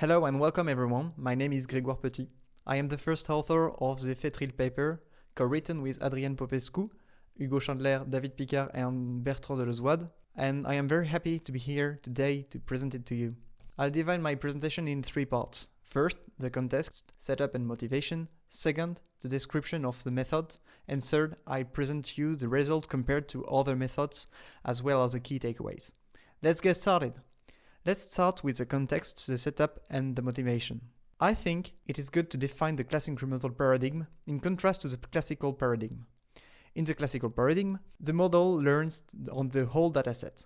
Hello and welcome everyone, my name is Grégoire Petit. I am the first author of the FeTrIL paper, co-written with Adrian Popescu, Hugo Schindler, David Picard and Bertrand Delezoide, and I am very happy to be here today to present it to you. I'll divide my presentation in three parts. First, the context, setup and motivation. Second, the description of the method. And third, I present you the result compared to other methods, as well as the key takeaways. Let's get started. Let's start with the context, the setup, and the motivation. I think it is good to define the class incremental paradigm in contrast to the classical paradigm. In the classical paradigm, the model learns on the whole dataset,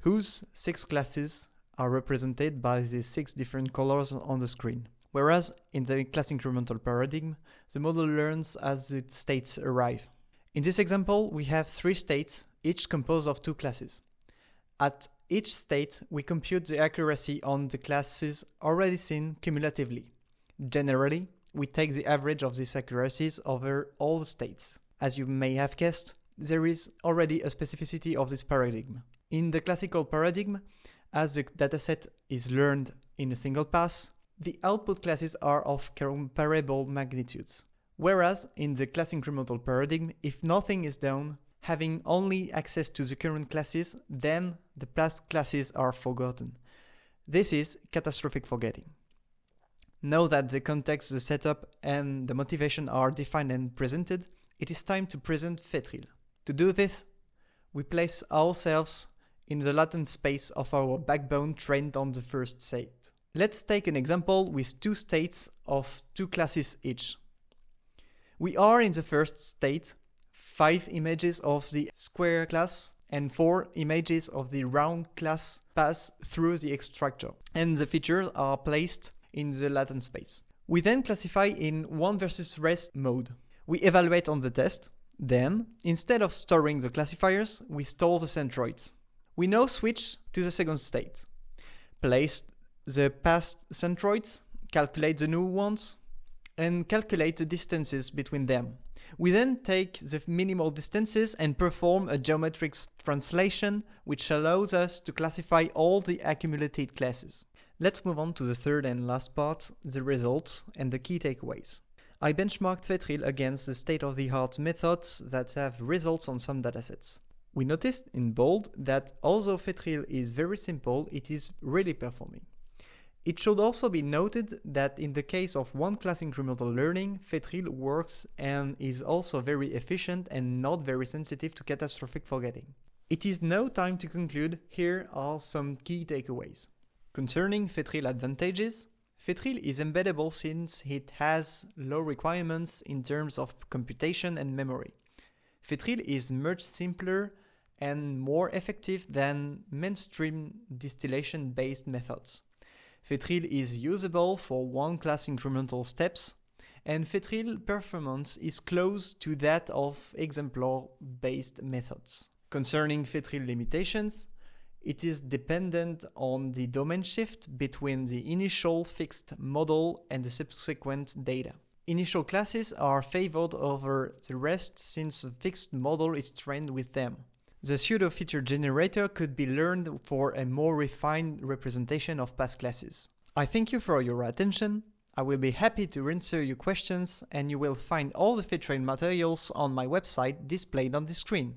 whose six classes are represented by the six different colors on the screen. Whereas in the class incremental paradigm, the model learns as the states arrive. In this example, we have three states, each composed of two classes. At each state, we compute the accuracy on the classes already seen cumulatively. Generally, we take the average of these accuracies over all the states. As you may have guessed, there is already a specificity of this paradigm. In the classical paradigm, as the dataset is learned in a single pass, the output classes are of comparable magnitudes. Whereas in the class incremental paradigm, if nothing is done, having only access to the current classes, then the past classes are forgotten. This is catastrophic forgetting. Now that the context, the setup, and the motivation are defined and presented, it is time to present FeTrIL. To do this, we place ourselves in the latent space of our backbone trained on the first state. Let's take an example with two states of two classes each. We are in the first state, five images of the square class and four images of the round class pass through the extractor, and the features are placed in the latent space. We then classify in one versus rest mode. We evaluate on the test, then, instead of storing the classifiers, we store the centroids. We now switch to the second state. Place the past centroids, calculate the new ones, and calculate the distances between them. We then take the minimal distances and perform a geometric translation which allows us to classify all the accumulated classes. Let's move on to the third and last part, the results and the key takeaways. I benchmarked FeTrIL against the state-of-the-art methods that have results on some datasets. We noticed in bold that although FeTrIL is very simple, it is really performing. It should also be noted that in the case of one class incremental learning, FeTrIL works and is also very efficient and not very sensitive to catastrophic forgetting. It is now time to conclude, here are some key takeaways. Concerning FeTrIL advantages, FeTrIL is embeddable since it has low requirements in terms of computation and memory. FeTrIL is much simpler and more effective than mainstream distillation-based methods. FeTrIL is usable for one-class incremental steps, and FeTrIL performance is close to that of exemplar-based methods. Concerning FeTrIL limitations, it is dependent on the domain shift between the initial fixed model and the subsequent data. Initial classes are favored over the rest since the fixed model is trained with them. The pseudo-feature generator could be learned for a more refined representation of past classes. I thank you for your attention. I will be happy to answer your questions and you will find all the FeTrIL materials on my website displayed on the screen.